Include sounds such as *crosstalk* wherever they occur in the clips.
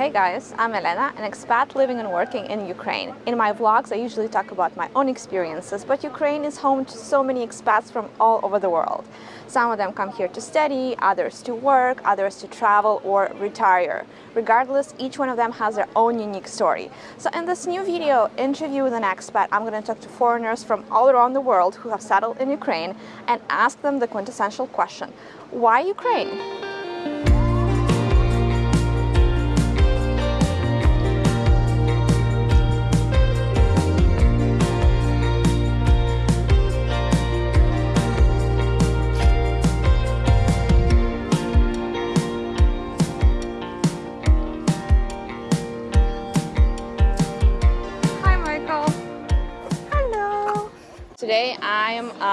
Hey guys, I'm Elena, an expat living and working in Ukraine. In my vlogs I usually talk about my own experiences, but Ukraine is home to so many expats from all over the world. Some of them come here to study, others to work, others to travel or retire. Regardless, each one of them has their own unique story. So in this new video, interview with an expat, I'm going to talk to foreigners from all around the world who have settled in Ukraine and ask them the quintessential question, why Ukraine?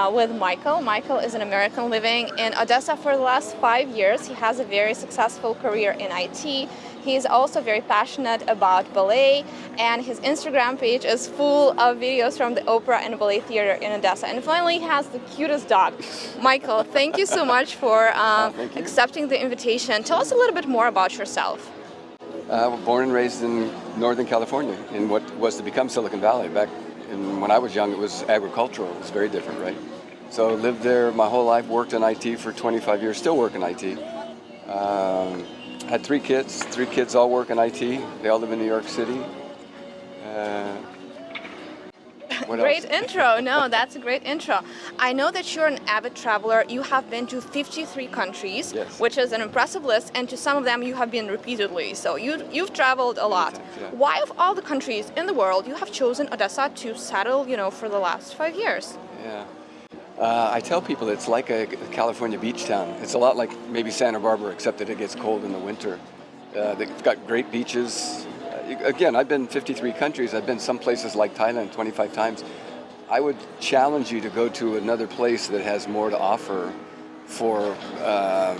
Uh, with Michael. Michael is an American living in Odessa for the last five years. He has a very successful career in IT. He is also very passionate about ballet and his Instagram page is full of videos from the opera and ballet theater in Odessa. And finally he has the cutest dog. Michael, thank you so much for *laughs* oh, accepting the invitation. Tell us a little bit more about yourself. Uh, born and raised in Northern California in what was to become Silicon Valley back and when I was young, it was agricultural. It was very different, right? So lived there my whole life, worked in IT for 25 years, still work in IT. Um, had three kids. Three kids all work in IT. They all live in New York City. Uh, great intro. No, that's a great intro. I know that you're an avid traveler. You have been to 53 countries, yes. which is an impressive list, and to some of them you have been repeatedly. So you, you've traveled a lot. Times, yeah. Why, of all the countries in the world, you have chosen Odessa to settle, you know, for the last five years? Yeah. Uh, I tell people it's like a California beach town. It's a lot like maybe Santa Barbara, except that it gets cold in the winter. Uh, they've got great beaches, again, I've been 53 countries. I've been some places like Thailand 25 times. I would challenge you to go to another place that has more to offer for, uh,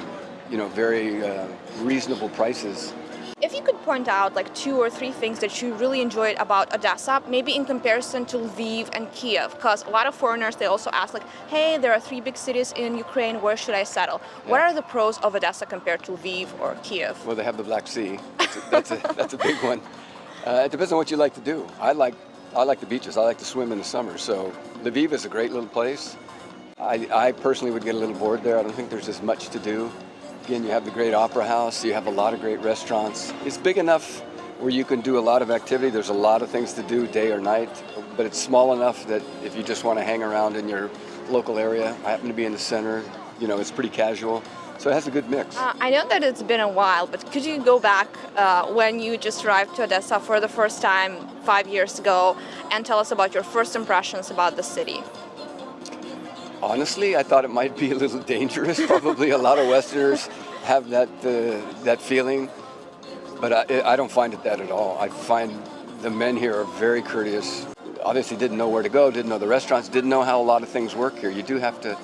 you know, very uh, reasonable prices. If you could point out like two or three things that you really enjoyed about Odessa, maybe in comparison to Lviv and Kiev, because a lot of foreigners, they also ask like, hey, there are three big cities in Ukraine, where should I settle? Yeah. What are the pros of Odessa compared to Lviv or Kiev? Well, they have the Black Sea. That's a, that's a, *laughs* that's a big one. Uh, it depends on what you like to do. I like, I like the beaches. I like to swim in the summer. So Lviv is a great little place. I, I personally would get a little bored there. I don't think there's as much to do. Again, you have the great opera house. You have a lot of great restaurants. It's big enough where you can do a lot of activity. There's a lot of things to do day or night, but it's small enough that if you just want to hang around in your local area, I happen to be in the center, you know, it's pretty casual. So it has a good mix. Uh, I know that it's been a while, but could you go back uh, when you just arrived to Odessa for the first time five years ago and tell us about your first impressions about the city? Honestly, I thought it might be a little dangerous. *laughs* Probably a lot of Westerners have that, uh, that feeling, but I, I don't find it that at all. I find the men here are very courteous. Obviously didn't know where to go, didn't know the restaurants, didn't know how a lot of things work here. You do have to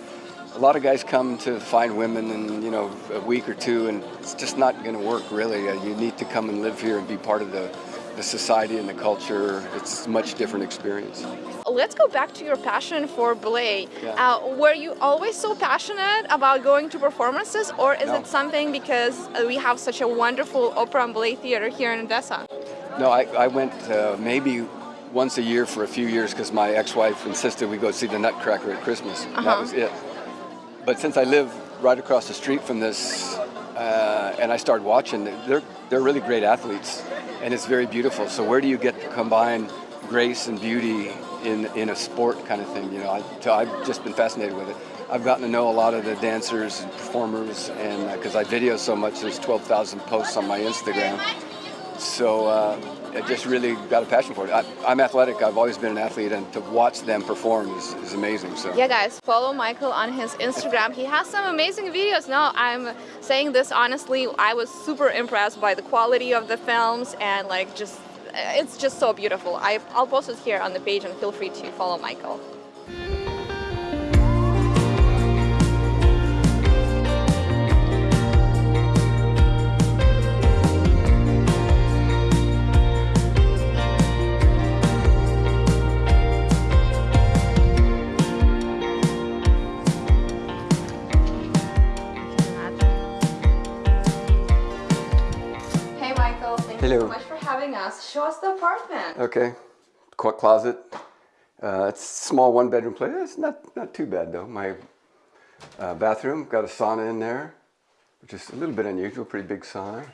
a lot of guys come to find women in you know a week or two, and it's just not going to work really. Uh, you need to come and live here and be part of the the society and the culture. It's a much different experience. Let's go back to your passion for ballet. Yeah. Uh, were you always so passionate about going to performances, or is no. it something because uh, we have such a wonderful opera and ballet theater here in Odessa? No, I, I went uh, maybe once a year for a few years because my ex-wife insisted we go see the Nutcracker at Christmas. -huh. That was it. But since I live right across the street from this, uh, and I started watching, they're, they're really great athletes, and it's very beautiful. So where do you get to combine grace and beauty in, in a sport kind of thing? You know, I, I've just been fascinated with it. I've gotten to know a lot of the dancers and performers, and because uh, I video so much, there's 12,000 posts on my Instagram. So uh, I just really got a passion for it. I, am athletic. I've always been an athlete, and to watch them perform is, is amazing. So yeah, guys, follow Michael on his Instagram. he has some amazing videos. No, I'm saying this honestly. I was super impressed by the quality of the films and like just it's just so beautiful. I, I'll post it here on the page, and feel free to follow Michael. Okay, Qu- closet. Uh, it's a small one bedroom place. It's not, not too bad though. My uh, bathroom got a sauna in there, which is a little bit unusual, pretty big sauna.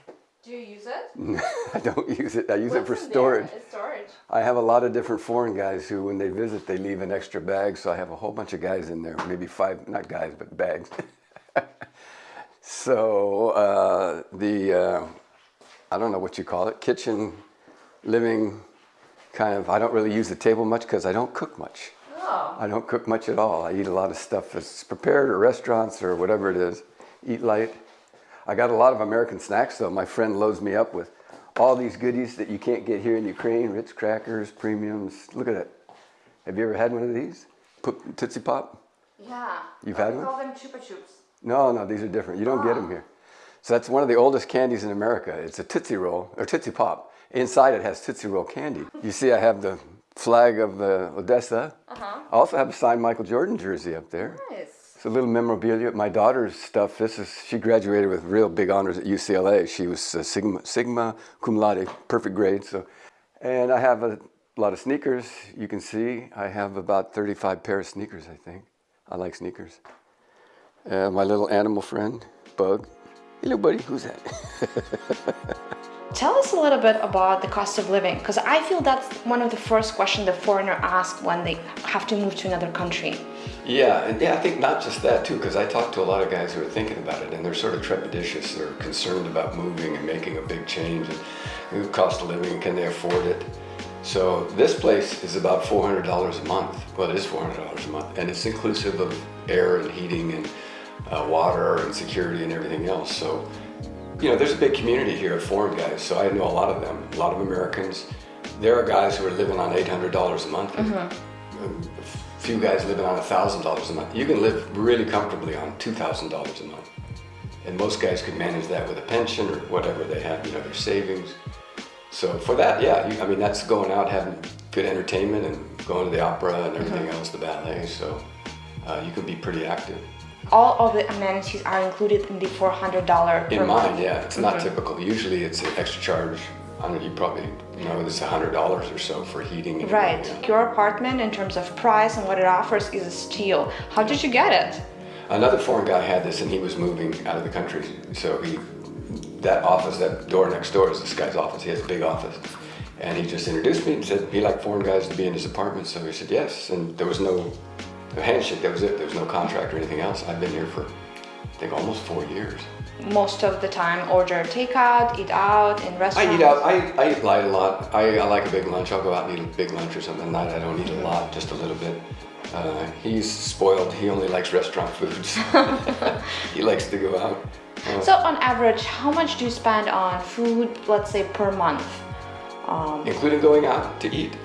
Do you use it? *laughs* I don't use it. I use it for What's storage. It's storage. I have a lot of different foreign guys who, when they visit, they leave an extra bag. So I have a whole bunch of guys in there, maybe five, not guys, but bags. *laughs* so uh, the, uh, I don't know what you call it, kitchen, living, kind of. I don't really use the table much because I don't cook much. Oh. I don't cook much at all. I eat a lot of stuff that's prepared or restaurants or whatever it is. Eat light. I got a lot of American snacks though. My friend loads me up with all these goodies that you can't get here in Ukraine. Ritz crackers, premiums. Look at it. Have you ever had one of these? Put- Tootsie Pop? Yeah. You've Oh, had we one? call them Chupa Chups. No, no, these are different. You don't get ah. them here. So that's one of the oldest candies in America. It's a Tootsie Roll, or Tootsie Pop. Inside it has Tootsie Roll candy. You see I have the flag of the Odessa. Uh-huh. I also have a signed Michael Jordan jersey up there. Nice. It's a little memorabilia. My daughter's stuff. This is she graduated with real big honors at UCLA. She was uh, sigma sigma cum laude, perfect grade. So, and I have a lot of sneakers. You can see I have about 35 pair of sneakers. I think I like sneakers. Uh, my little animal friend, Bug. Hello, buddy. Who's that? *laughs* Tell us a little bit about the cost of living, because I feel that's one of the first questions the foreigner asks when they have to move to another country. Yeah, and yeah, I think not just that too, because I talk to a lot of guys who are thinking about it, and they're sort of trepidatious. They're concerned about moving and making a big change, and the cost of living, can they afford it? So this place is about four hundred dollars a month. Well, it is four hundred dollars a month, and it's inclusive of air and heating and uh, water and security and everything else. So, you know, there's a big community here of foreign guys. So I know a lot of them, a lot of Americans. There are guys who are living on eight hundred dollars a month. A few guys living on thousand dollars a month. You can live really comfortably on two thousand dollars a month, and most guys could manage that with a pension or whatever they have, you know, their savings. So for that, yeah, you, I mean that's going out having good entertainment and going to the opera and everything else, the ballet. So uh, you can be pretty active. All of the amenities are included in the $400 per In mine, yeah, it's not mm-hmm. typical. Usually it's an extra charge. I don't you probably know it's hundred dollars or so for heating. And Right. everything. Your apartment, in terms of price and what it offers, is a steal. How did you get it? Another foreign guy had this and he was moving out of the country. So he, that office, that door next door is this guy's office. He has a big office. And he just introduced me and said he liked foreign guys to be in his apartment. So he said yes. And there was no a handshake, that was it. There was no contract or anything else. I've been here for, I think, almost four years. Most of the time, order takeout, eat out in restaurants. I eat out, I, I eat light a lot. I, I like a big lunch. I'll go out and eat a big lunch or something. At night I don't eat a lot, just a little bit. Uh, he's spoiled. He only likes restaurant foods. *laughs* *laughs* he likes to go out. Uh, So, on average, how much do you spend on food, let's say, per month? Um, including going out to eat.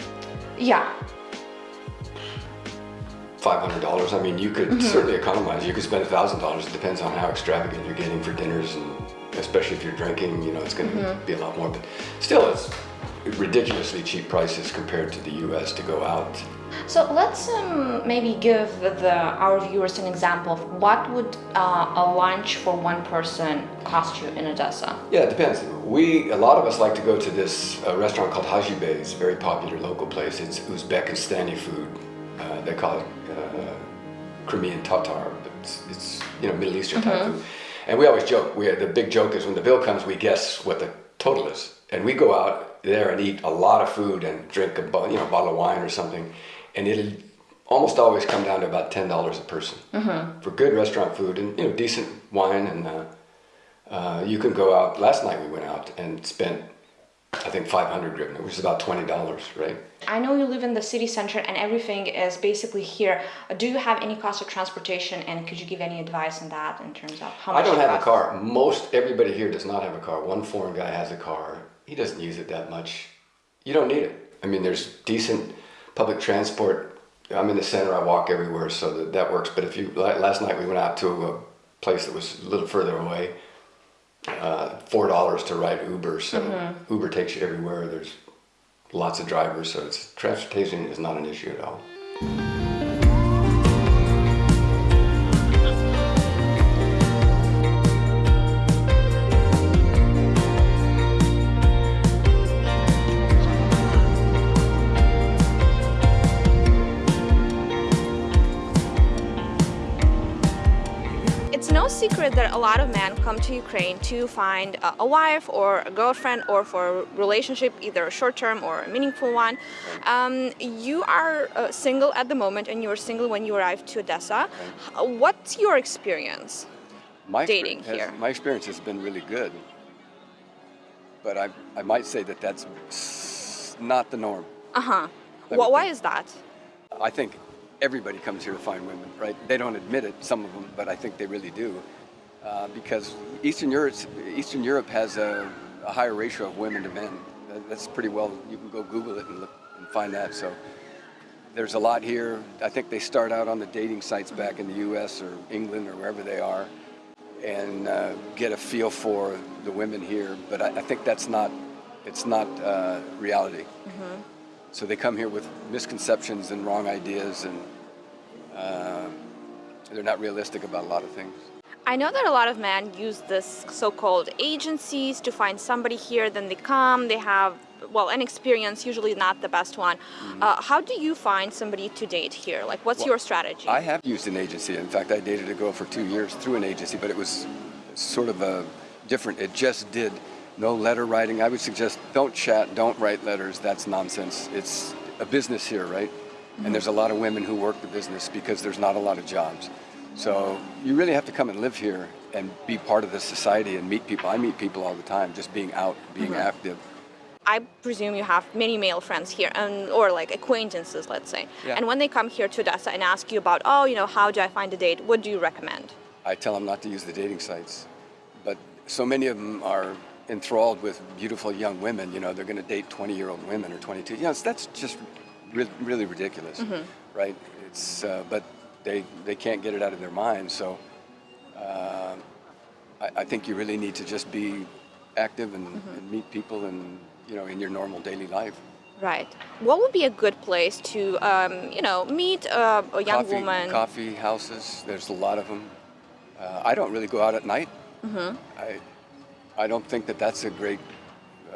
yeah. Five hundred dollars. I mean, you could certainly economize. You could spend thousand dollars. It depends on how extravagant you're getting for dinners, and especially if you're drinking, you know, it's going to be a lot more. But still, it's ridiculously cheap prices compared to the U.S. to go out. So let's um, maybe give the our viewers an example of what would uh, a lunch for one person cost you in Odessa. Yeah, it depends. We a lot of us like to go to this uh, restaurant called Haji Bey. It's a very popular local place. It's Uzbekistani food. Uh, they call it Crimean Tatar, it's, it's you know Middle Eastern type food. And we always joke. We the big joke is when the bill comes, we guess what the total is, and we go out there and eat a lot of food and drink a you know bottle of wine or something, and it'll almost always come down to about ten dollars a person for good restaurant food and you know decent wine and. Uh, uh, you can go out. Last night we went out and spent, I think, 500 hryvnia, which is about $20, right? I know you live in the city center and everything is basically here. Do you have any cost of transportation and could you give any advice on that in terms of how much I don't have a car. Most everybody here does not have a car. One foreign guy has a car. He doesn't use it that much. You don't need it. I mean, there's decent public transport. I'm in the center. I walk everywhere, so that, that works. But if you last night we went out to a place that was a little further away. Uh, Four dollars to ride Uber, so Uber takes you everywhere. There's lots of drivers, so it's transportation is not an issue at all. That a lot of men come to Ukraine to find a, wife or a girlfriend or for a relationship, either a short-term or a meaningful one. Um, you are uh, single at the moment, and you were single when you arrived to Odessa. What's your experience? My Dating has- here. My experience has been really good, but I, I might say that that's not the norm. Uh huh. Let me Wh- why is that? I think everybody comes here to find women, right? They don't admit it, some of them, but I think they really do, uh, because Eastern Europe, Eastern Europe has a, a higher ratio of women to men. That- That's pretty well. You can go Google it and look and find that. So there's a lot here. I think they start out on the dating sites back in the U.S. or England or wherever they are, and uh, get a feel for the women here. But I, I think that's not. It's not uh, reality. So they come here with misconceptions and wrong ideas, and uh, they're not realistic about a lot of things. I know that a lot of men use this so-called agencies to find somebody here. Then they come, they have well an experience, usually not the best one. Uh, how do you find somebody to date here? Like, what's Well, your strategy? I have used an agency. In fact, I dated a girl for two years through an agency, but it was sort of a different. It just did no letter writing. I would suggest don't chat, don't write letters. That's nonsense. It's a business here, right? And there's a lot of women who work the business because there's not a lot of jobs. So you really have to come and live here and be part of the society and meet people. I meet people all the time, just being out, being active. I presume you have many male friends here, and or like acquaintances, let's say. Yeah. And when they come here to Odessa and ask you about, oh, you know, how do I find a date? What do you recommend? I tell them not to use the dating sites, but so many of them are enthralled with beautiful young women. You know, they're going to date 20-year-old women or 22. You know, that's just re- really ridiculous, right? It's uh, but they they can't get it out of their mind. So uh, I, I think you really need to just be active and, and meet people and you know in your normal daily life. Right. What would be a good place to, um, you know, meet uh, a young coffee, woman? Coffee houses, there's a lot of them. Uh, I don't really go out at night. I, I don't think that that's a great,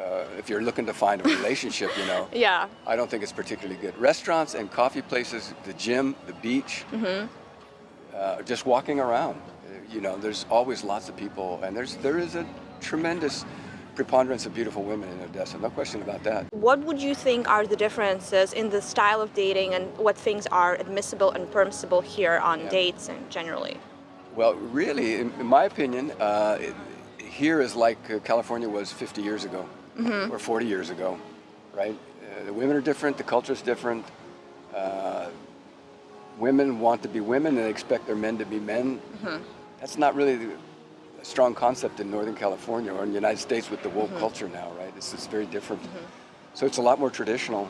uh, if you're looking to find a relationship, you know, *laughs* Yeah. I don't think it's particularly good. Restaurants and coffee places, the gym, the beach, uh, just walking around. You know, there's always lots of people, and there's there is a tremendous preponderance of beautiful women in Odessa. No question about that. What would you think are the differences in the style of dating and what things are admissible and permissible here on Yeah. dates and generally? Well, really, in, in my opinion, uh, it, here is like uh, California was 50 years ago Mm-hmm. or 40 years ago, right? Uh, the women are different, the culture is different. Uh, women want to be women and they expect their men to be men. Mm-hmm. That's not really a strong concept in Northern California or in the United States with the woke mm-hmm. culture now, right? It's, it's very different. So it's a lot more traditional.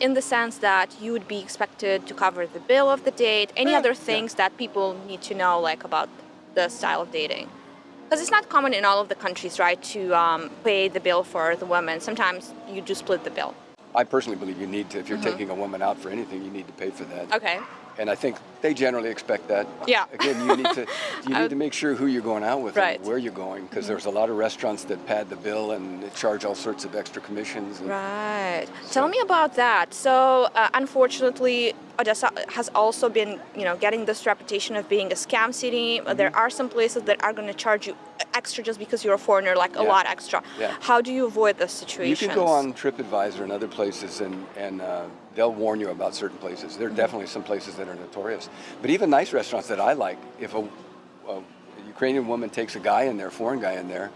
In the sense that you would be expected to cover the bill of the date, any Yeah, other yeah. things that people need to know, like about the style of dating? Because it's not common in all of the countries, right, to um, pay the bill for the woman. Sometimes you do split the bill. I personally believe you need to, if you're taking a woman out for anything, you need to pay for that. Okay. And I think they generally expect that. Yeah. *laughs* Again, you need to you *laughs* need to make sure who you're going out with Right. and where you're going because there's a lot of restaurants that pad the bill and charge all sorts of extra commissions. And Right. Tell me about that. So, uh, unfortunately, Odessa has also been, you know, getting this reputation of being a scam city. Mm-hmm. There are some places that are going to charge you extra just because you're a foreigner, like a lot extra. Yeah. How do you avoid this situation? You can go on TripAdvisor and other places and, and uh, they'll warn you about certain places. There are definitely some places that are notorious. But even nice restaurants that I like, if a, a Ukrainian woman takes a guy in there, foreign guy in there,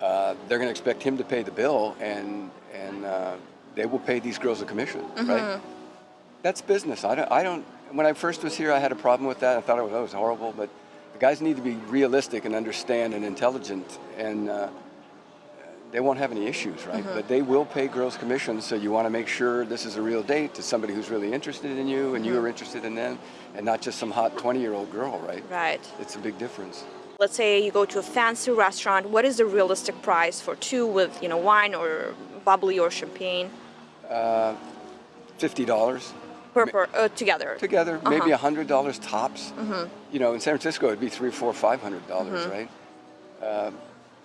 uh, they're going to expect him to pay the bill and, and uh, they will pay these girls a commission, right? That's business. I don't, I don't, when I first was here, I had a problem with that. I thought it was, that was horrible, but the guys need to be realistic and understand and intelligent and uh, they won't have any issues, right? Mm-hmm. But they will pay girls commissions, so you want to make sure this is a real date to somebody who's really interested in you and you mm-hmm. are interested in them, and not just some hot 20-year-old girl, right? Right. It's a big difference. Let's say you go to a fancy restaurant. What is the realistic price for two with, you know, wine or bubbly or champagne uh, Fifty dollars per, per uh, together? together, uh-huh. maybe Uh-huh. a hundred dollars tops. Mm-hmm. You know, in San Francisco, it'd be three, four, five hundred dollars, right? Uh,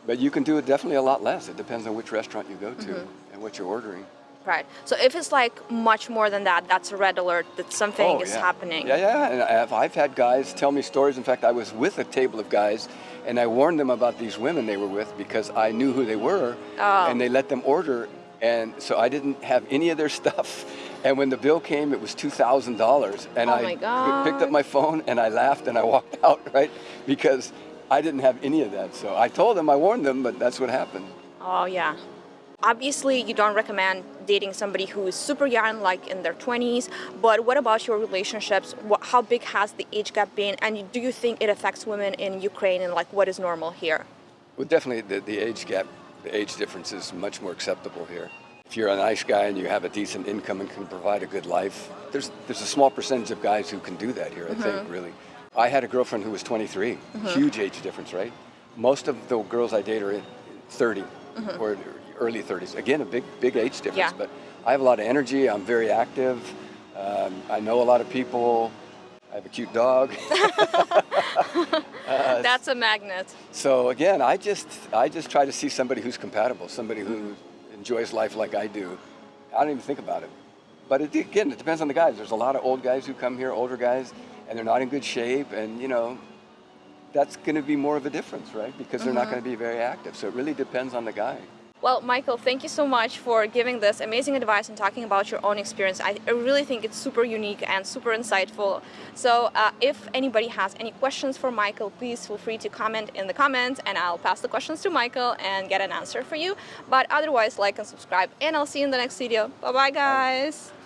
But you can do it definitely a lot less. It depends on which restaurant you go to mm-hmm. and what you're ordering. Right. So if it's like much more than that, that's a red alert that something oh, is Oh, yeah. happening. Yeah, yeah. And I've, I've had guys tell me stories. In fact, I was with a table of guys, and I warned them about these women they were with because I knew who they were, Oh. and they let them order, and so I didn't have any of their *laughs* stuff. And when the bill came, it was two thousand dollars, and Oh I picked up my phone and I laughed and I walked *laughs* out, right? Because I didn't have any of that. So I told them, I warned them, but that's what happened. Oh yeah. Obviously, you don't recommend dating somebody who is super young, like in their 20s. But what about your relationships? What, how big has the age gap been? And do you think it affects women in Ukraine and like what is normal here? Well, definitely the, the age gap, the age difference is much more acceptable here. If you're a nice guy and you have a decent income and can provide a good life, there's there's a small percentage of guys who can do that here. I think mm-hmm. really. I had a girlfriend who was 23, mm-hmm. huge age difference, right? Most of the girls I date are in 30 mm-hmm. or early 30s. Again, a big big age difference. Yeah. But I have a lot of energy. I'm very active. Um, I know a lot of people. I have a cute dog. *laughs* Uh, That's a magnet. So again, I just I just try to see somebody who's compatible, somebody who mm-hmm. enjoys life like I do. I don't even think about it. But it, again, it depends on the guys. There's a lot of old guys who come here, older guys, and they're not in good shape, and you know, that's going to be more of a difference, right? Because they're not going to be very active. So it really depends on the guy. Well, Michael, thank you so much for giving this amazing advice and talking about your own experience. I, really think it's super unique and super insightful. So, uh, if anybody has any questions for Michael, please feel free to comment in the comments and I'll pass the questions to Michael and get an answer for you. But otherwise, like and subscribe, and I'll see you in the next video. Bye bye, guys.